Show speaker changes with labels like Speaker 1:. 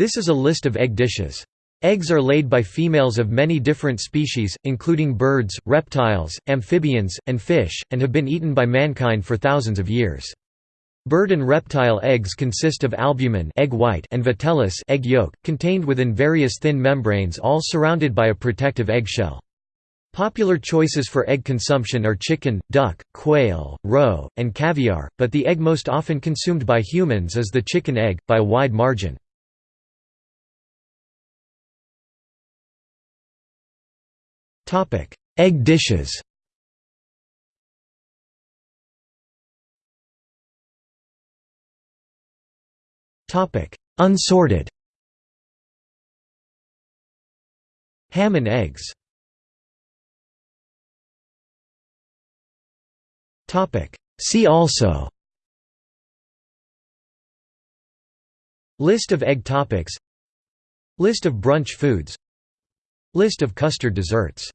Speaker 1: This is a list of egg dishes. Eggs are laid by females of many different species, including birds, reptiles, amphibians, and fish, and have been eaten by mankind for thousands of years. Bird and reptile eggs consist of albumin egg white and vitellus egg yolk, contained within various thin membranes all surrounded by a protective eggshell. Popular choices for egg consumption are chicken, duck, quail, roe, and caviar, but the egg most often consumed by humans is the chicken egg, by a wide margin. Egg dishes. Topic: Unsorted. Ham and eggs. Topic: See also. List of egg topics. List of brunch foods. List of custard desserts